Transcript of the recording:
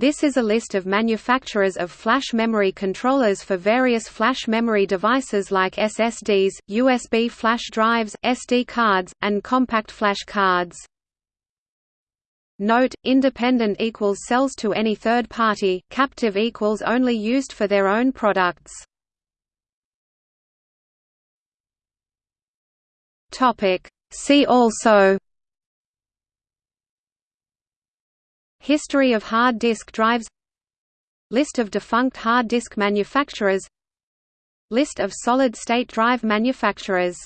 This is a list of manufacturers of flash memory controllers for various flash memory devices like SSDs, USB flash drives, SD cards, and compact flash cards. Note: independent equals sells to any third party, captive equals only used for their own products. See also History of hard disk drives List of defunct hard disk manufacturers List of solid-state drive manufacturers